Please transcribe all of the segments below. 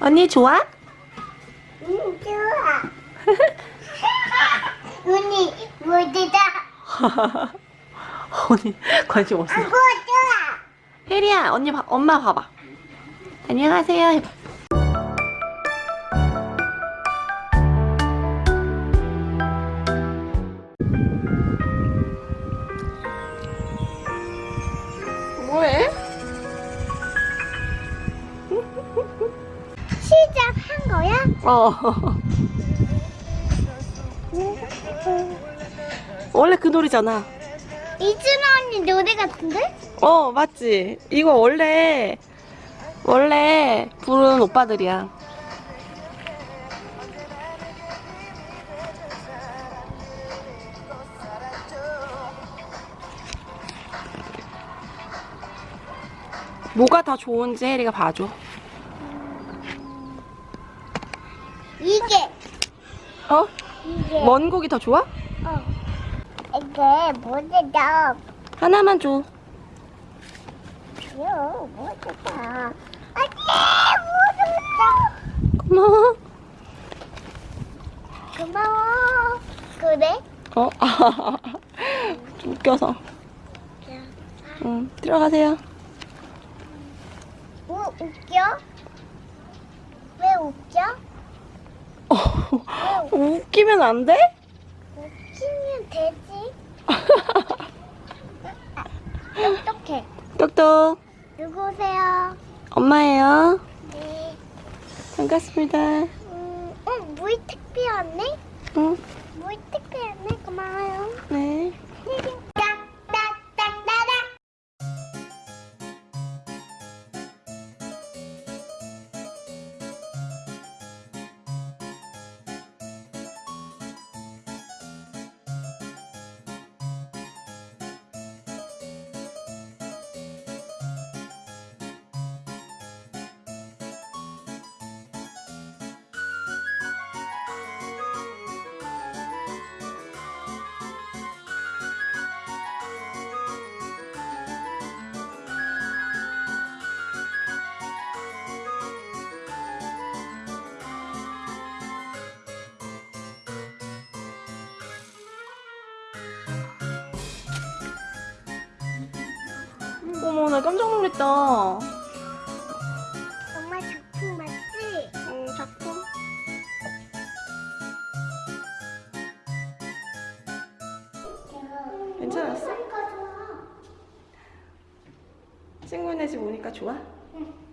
언니 좋아? 응, 좋아. 언니, 뭐지다? 언니 관심 없어. 뭐 좋아? 혜리야 언니 봐, 엄마 봐봐. 안녕하세요 해봐. 어. 원래 그 노래잖아. 이준아 언니 노래 같은데? 어, 맞지? 이거 원래, 원래 부른 오빠들이야. 뭐가 더 좋은지 혜리가 봐줘. 이게, 어? 이게. 원곡이 더 좋아? 어. 이게 뭐지다? 하나만 줘. 귀여워, 뭐지다? 안돼, 뭐지다? 고마워. 고마워. 그래? 어? 좀 웃겨서. 응, 들어가세요. 뭐 웃겨? 왜 웃겨? 어, 웃기면 안 돼? 웃기면 되지. 똑똑해. 똑똑. 누구세요? 엄마예요. 네. 반갑습니다. 음, 어, 택배 왔네? 응, 택배 왔네? 고마워요. 네. 어머, 나 깜짝 놀랐다. 엄마 작품 맞지? 응, 작품. 괜찮았어? 친구네 집 오니까 좋아? 무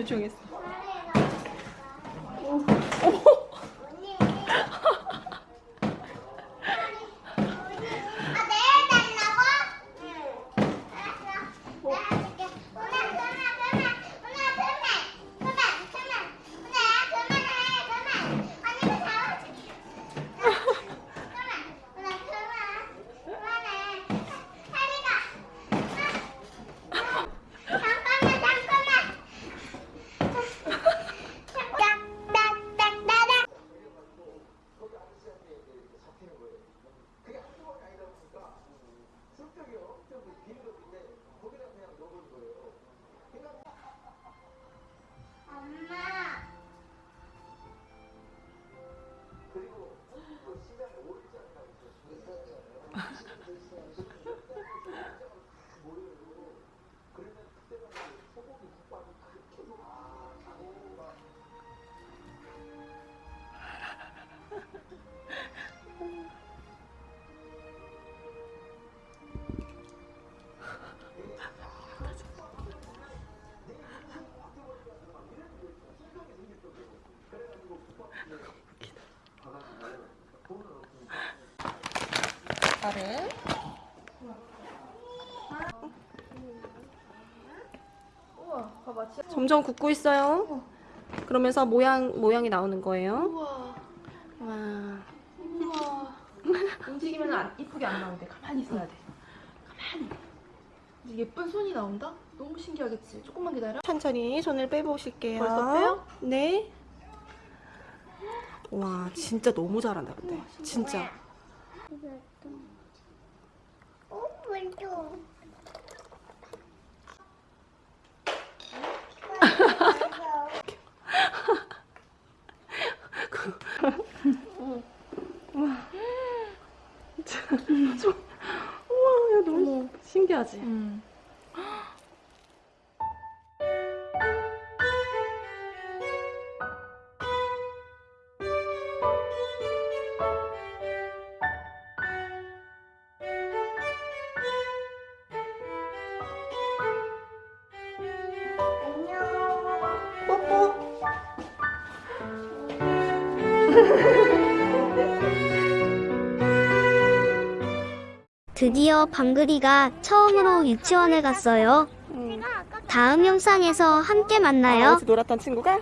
요청했어. 나를. 점점 굽고 있어요. 그러면서 모양 모양이 나오는 거예요. 와. 움직이면 안, 이쁘게 안 나오는데 가만히 있어야 돼. 예쁜 손이 나온다? 너무 신기하겠지? 조금만 기다려. 천천히 손을 빼보실게요. 벌써 빼요? 네. 와, 진짜 너무 잘한다, 근데. 진짜. 우와, 야, 너무 신기하지? 음. 드디어 방글이가 처음으로 유치원에 갔어요. 응. 다음 영상에서 함께 아, 만나요. 어디서 놀았던 친구가?